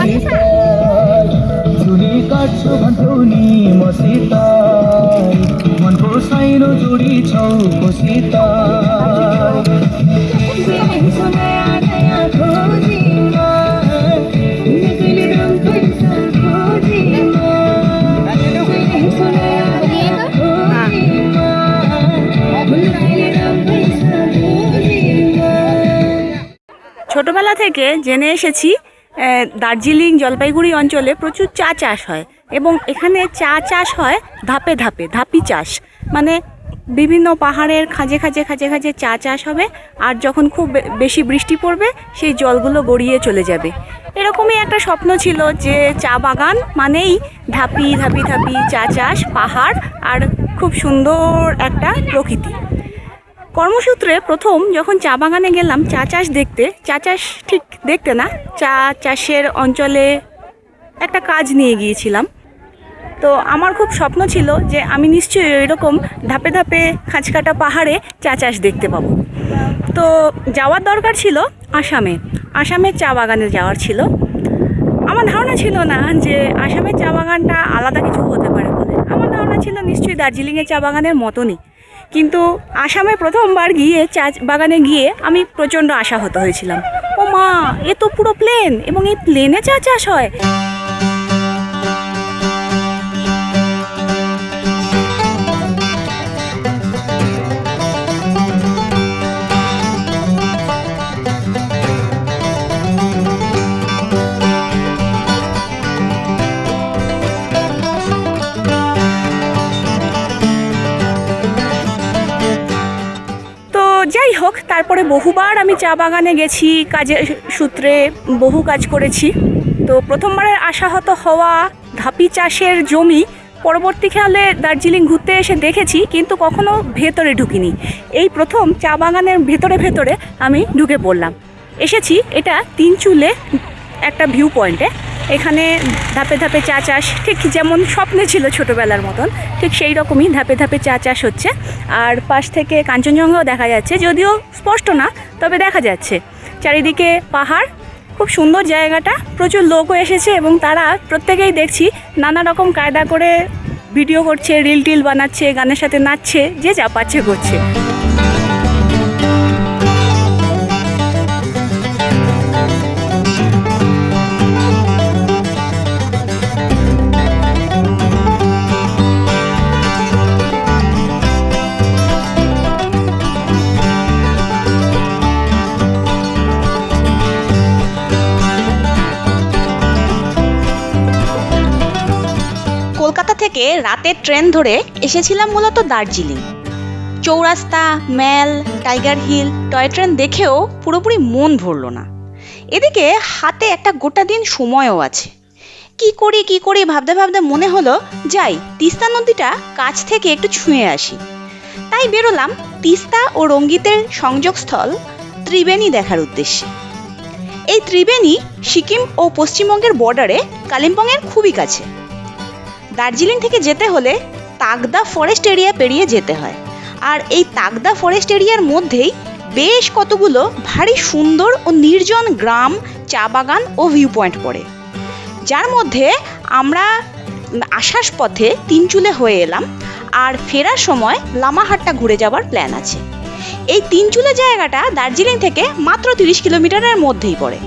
मसिताई चुली काट्छु भन्थ्यौ नि मसिताई मनको साइनो जोडी छौ मसिताई ছোটবেলা থেকে জেনে এসেছি আহ, দার্জিলিং জলপাইগুড়ি অঞ্চলে প্রচুর চা চাষ হয় এবং এখানে চা চাষ হয় ধাপে ধাপে, ধাপি চাষ। মানে বিভিন্ন পাহাড়ের খাঁজে খাঁজে খাঁজে খাঁজে চা চাষ হবে আর যখন খুব বেশি বৃষ্টি পড়বে সেই জলগুলো গড়িয়ে চলে যাবে। এরকমই একটা স্বপ্ন ছিল যে চা বাগান মানেই ধাপি ধাপি ধাপি চা চাষ, পাহাড় আর খুব সুন্দর একটা প্রকৃতি। কর্মসূত্রে প্রথম যখন চা বাগানে গেলাম, চা চাষ দেখতে, চা চাষ ঠিক দেখতে না, চা চাষের অঞ্চলে একটা কাজ নিয়ে গিয়েছিলাম। তো আমার খুব স্বপ্ন ছিল যে আমি নিশ্চয়ই এরকম ধাপে ধাপে খাঁচকাটা পাহাড়ে চা চাষ দেখতে পাবো। তো যাওয়ার দরকার ছিল আসামে। আসামের চা বাগানে যাওয়ার ছিল। আমার ধারণা ছিল না যে আসামের চা বাগানটা আলাদা কিছু হতে পারে বলে। আমার ধারণা ছিল নিশ্চয়ই দার্জিলিংয়ের চা বাগানের মতনই। কিন্তু আসামে প্রথমবার গিয়ে চা বাগানে গিয়ে আমি প্রচণ্ড আশাহত হয়েছিলাম। ও মা, এ তো পুরো প্লেন এবং এই প্লেনে চা চাষ হয়। তারপরে বহুবার আমি চা বাগানে গেছি, কাজের সূত্রে বহু কাজ করেছি। তো প্রথমবারের আশাহত হওয়া ধাপি চাষের জমি পরবর্তীকালে দার্জিলিং ঘুরতে এসে দেখেছি, কিন্তু কখনো ভেতরে ঢুকিনি। এই প্রথম চা বাগানের ভেতরে ভেতরে আমি ঢুকে পড়লাম। এসেছি এটা তিন চুলে একটা ভিউ পয়েন্টে এখানে ধাপে ধাপে চা চাষ, ঠিক যেমন স্বপ্নে ছিল ছোটোবেলার মতন, ঠিক সেই রকমই ধাপে ধাপে চা চাষ হচ্ছে। আর পাশ থেকে কাঞ্চনজঙ্ঘাও দেখা যাচ্ছে, যদিও স্পষ্ট না, তবে দেখা যাচ্ছে। চারিদিকে পাহাড়, খুব সুন্দর জায়গাটা, প্রচুর লোকও এসেছে এবং তারা প্রত্যেকেই দেখছি নানা রকম কায়দা করে ভিডিও করছে, রিল টিল বানাচ্ছে, গানের সাথে নাচছে, যে যা পাচ্ছে করছে। রাতের ট্রেন ধরে এসেছিলাম মূলত Darjeeling. Chowrasta, mall, tiger hill, toy train দেখেও পুরোপুরি মন ভরল না। এদিকে হাতে একটা গোটা দিন সময়ও আছে। কি করি কি করি ভাবতে ভাবতে মনে হলো, যাই, তিস্তা নদীটা কাছ থেকে একটু ছুঁয়ে আসি। তাই বেরোলাম তিস্তা ও রঙ্গিতের সংযোগস্থল ত্রিবেণী দেখার উদ্দেশ্যে। এই ত্রিবেণী সিকিম ও পশ্চিমবঙ্গের বর্ডারে কালিম্পংয়ের খুবই কাছে। দার্জিলিং থেকে যেতে হলে তাগদা ফরেস্ট এরিয়া পেরিয়ে যেতে হয়। আর এই তাগদা ফরেস্ট এরিয়ার মধ্যেই বেশ কতগুলো ভারী সুন্দর ও নির্জন গ্রাম, চা বাগান ও ভিউ পয়েন্ট পড়ে। যার মধ্যে আমরা আসার পথে তিনচুলে হয়ে এলাম আর ফেরার সময় লামাহাটটা ঘুরে যাওয়ার প্ল্যান আছে। এই তিনচুলে জায়গাটা দার্জিলিং থেকে মাত্র তিরিশ কিলোমিটারের মধ্যেই পড়ে।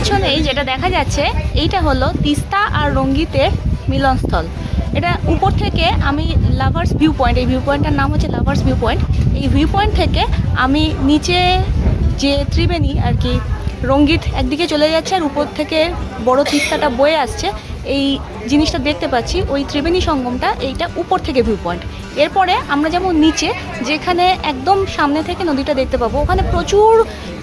পিছনেই যেটা দেখা যাচ্ছে, এইটা হলো তিস্তা আর রঙ্গিতের মিলনস্থল। এটা উপর থেকে আমি লাভার্স ভিউ পয়েন্ট এই ভিউ পয়েন্টটার নাম হচ্ছে লাভার্স ভিউ পয়েন্ট এই ভিউ পয়েন্ট থেকে আমি নিচে যে ত্রিবেণী আর কি রঙ্গিত একদিকে চলে যাচ্ছে আর উপর থেকে বড় তিস্তাটা বয়ে আসছে এই জিনিসটা দেখতে পাচ্ছি, ওই ত্রিবেণী সঙ্গমটা এইটা উপর থেকে ভিউ পয়েন্ট এরপরে আমরা যেমন নিচে, যেখানে একদম সামনে থেকে নদীটা দেখতে পাবো, ওখানে প্রচুর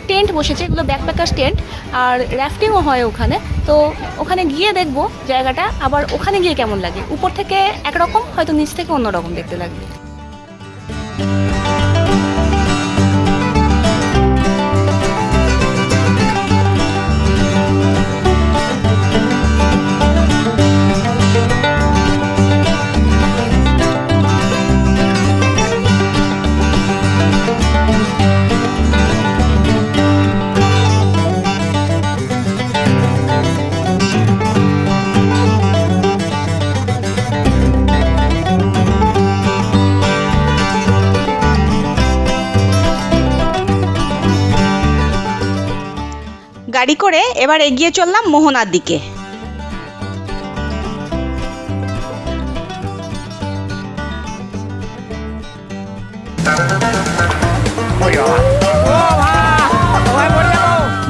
টেন্ট বসেছে, এগুলো ব্যাকপ্যাকার টেন্ট, আর র্যাফটিংও হয় ওখানে। তো ওখানে গিয়ে দেখব জায়গাটা, আবার ওখানে গিয়ে কেমন লাগে। উপর থেকে একরকম, হয়তো নিচ থেকে অন্যরকম দেখতে লাগবে। গাড়ি করে এবার এগিয়ে চললাম মোহনার দিকে।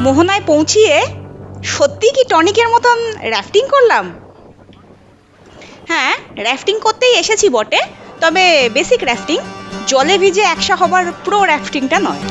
মোহনায় পৌঁছিয়ে সত্যি কি টনিকের মতন র্যাফটিং করলাম? হ্যাঁ র্যাফটিং করতেই এসেছি বটে, তবে বেসিক র্যাফটিং জলে ভিজে একসা হবার প্রো র্যাফটিংটা নয়।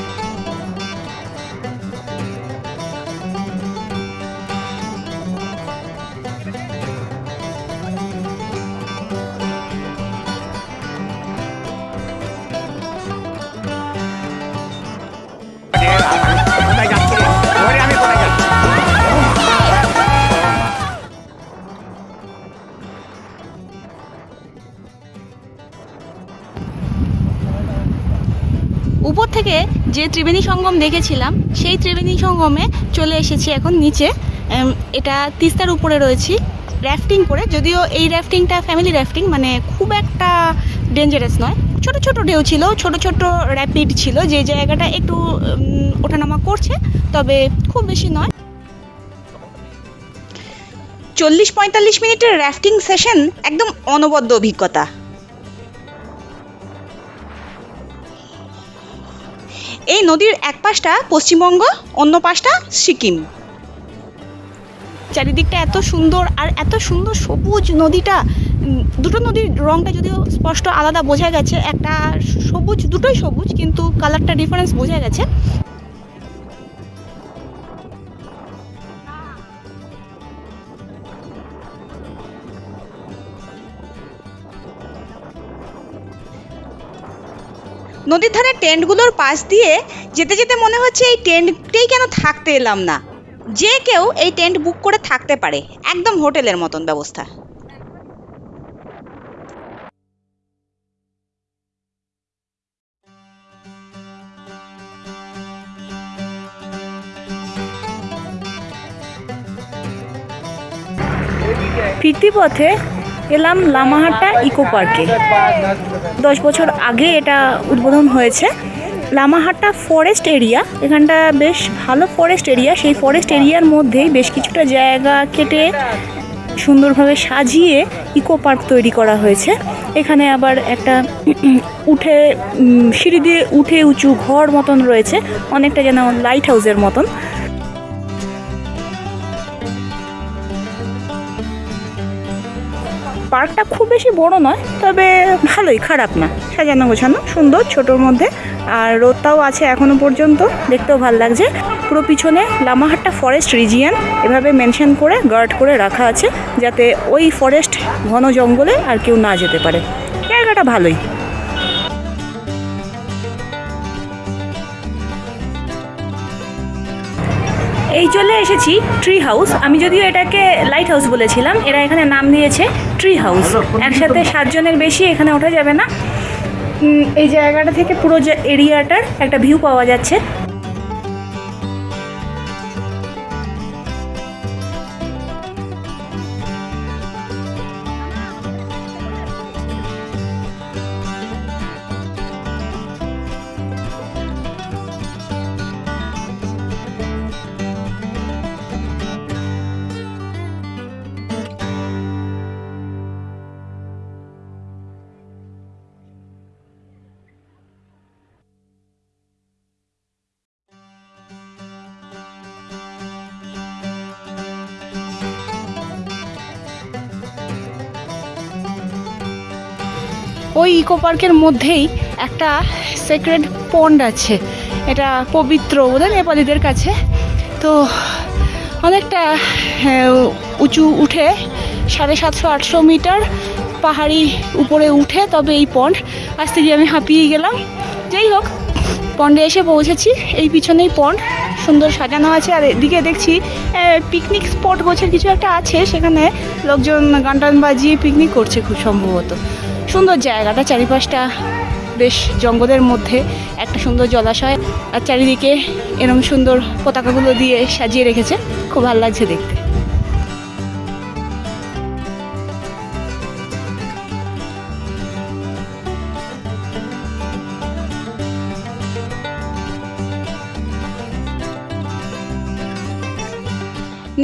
যে ত্রিবেণী সঙ্গম দেখেছিলাম, সেই ত্রিবেণী সঙ্গমে চলে এসেছি এখন নিচে। এটা তিস্তার উপরে রয়েছি র্যাফটিং করে। যদিও এই র্যাফটিংটা ফ্যামিলি র্যাফটিং মানে খুব একটা ডেঞ্জারাস নয়। ছোট ছোট ঢেউ ছিল, ছোট ছোট র্যাপিড ছিল, যে জায়গাটা একটু ওঠানামা করছে, তবে খুব বেশি নয়। চল্লিশ পঁয়তাল্লিশ মিনিটের র্যাফটিং সেশন একদম অনবদ্য অভিজ্ঞতা। এই নদীর এক পাশটা পশ্চিমবঙ্গ, অন্য পাশটা সিকিম। চারিদিকটা এত সুন্দর আর এত সুন্দর সবুজ নদীটা। দুটো নদীর রংটা যদিও স্পষ্ট আলাদা বোঝা গেছে, একটা সবুজ, দুটোই সবুজ, কিন্তু কালারটা ডিফারেন্স বোঝা গেছে। নদীর ধারে টেন্টগুলোর পাশ দিয়ে যেতে যেতে মনে হচ্ছে এই টেন্টটেই কেন থাকতে এলাম না। যে কেউ এই টেন্ট বুক করে থাকতে পারে, একদম হোটেলের মতন ব্যবস্থা। ফিরতি পথে এলাম লামাহাট্টা ইকো পার্কে। দশ বছর আগে এটা উদ্বোধন হয়েছে। লামাহাট্টা ফরেস্ট এরিয়া এখানটা বেশ ভালো ফরেস্ট এরিয়া সেই ফরেস্ট এরিয়ার মধ্যেই বেশ কিছুটা জায়গা কেটে সুন্দরভাবে সাজিয়ে ইকো পার্ক তৈরি করা হয়েছে। এখানে আবার একটা উঠে সিঁড়ি দিয়ে উঠে উঁচু ঘর মতন রয়েছে। অনেকটা যেন লাইট হাউসের মতন। পার্কটা খুব বেশি বড় নয়, তবে ভালোই, খারাপ না। সাজানো গোছানো, সুন্দর, ছোটোর মধ্যে। আর রোদটাও আছে এখনও পর্যন্ত, দেখতেও ভালো লাগছে। পুরো পিছনে লামাহাট্টা ফরেস্ট রিজিয়ান এভাবে মেনশন করে গার্ড করে রাখা আছে, যাতে ওই ফরেস্ট ঘন জঙ্গলে আর কেউ না যেতে পারে। জায়গাটা ভালোই। এই চলে এসেছি ট্রি হাউস আমি যদিও এটাকে লাইট হাউস বলেছিলাম এরা এখানে নাম দিয়েছে ট্রি হাউস একসাথে সাতজনের বেশি এখানে ওঠা যাবে না। এই জায়গাটা থেকে পুরো এরিয়াটার একটা ভিউ পাওয়া যাচ্ছে। ওই ইকো পার্কের মধ্যেই একটা সেক্রেড পন্ড আছে। এটা পবিত্র বোধহয় নেপালিদের কাছে। তো অনেকটা হ্যাঁ, উঁচু উঠে সাড়ে সাতশো আটশো মিটার পাহাড়ি উপরে উঠে তবে এই পন্ড আসতে গিয়ে আমি হাঁপিয়ে গেলাম। যাই হোক পন্ডে এসে পৌঁছেছি। এই পিছনেই পন্ড সুন্দর সাজানো আছে। আর এদিকে দেখছি পিকনিক স্পট গোছের কিছু একটা আছে। সেখানে লোকজন গান টান বাজিয়ে পিকনিক করছে খুব সম্ভবত। সুন্দর জায়গাটা, চারিপাশটা বেশ জঙ্গলের মধ্যে, একটা সুন্দর জলাশয়, আর চারিদিকে এরম সুন্দর পতাকাগুলো দিয়ে সাজিয়ে রেখেছে। খুব ভালো লাগছে দেখতে।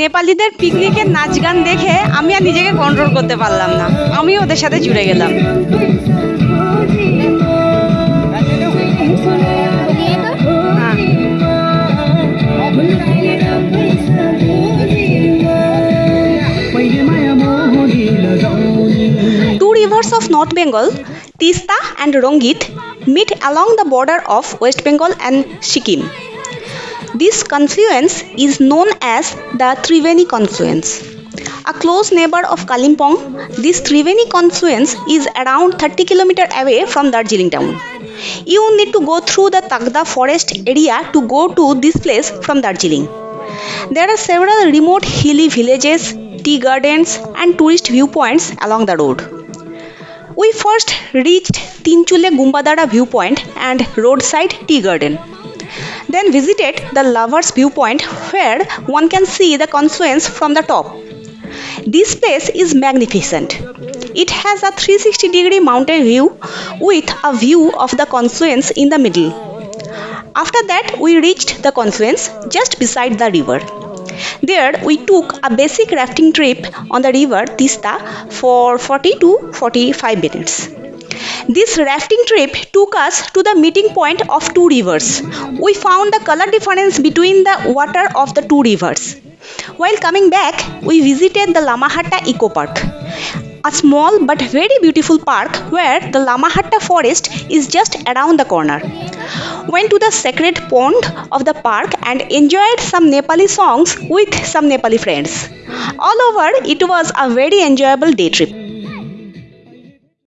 নেপালিদের পিকনিকের নাচ গান দেখে আমি আর নিজেকে কন্ট্রোল করতে পারলাম না আমি ওদের সাথে জুড়ে গেলাম Two rivers of North Bengal, Tista and Rongit, meet along the border of West Bengal and Sikkim. This confluence is known as the Triveni confluence. A close neighbor of Kalimpong, this Triveni confluence is around 30 km away from Darjeeling town. You need to go through the Tagda forest area to go to this place from Darjeeling. There are several remote hilly villages, tea gardens, and tourist viewpoints along the road. We first reached Tinchule Gumbadara viewpoint and roadside tea garden. Then visited the lovers viewpoint where one can see the confluence from the top. This place is magnificent. It has a 360 degree mountain view with a view of the confluence in the middle. After that, we reached the confluence just beside the river. There, we took a basic rafting trip on the river Tista for 40 to 45 minutes. This rafting trip took us to the meeting point of two rivers. We found the color difference between the water of the two rivers. While coming back, we visited the Lamahatta Eco Park, a small but very beautiful park where the Lamahatta forest is just around the corner. Went to the sacred pond of the park and enjoyed some Nepali songs with some Nepali friends. All over, it was a very enjoyable day trip.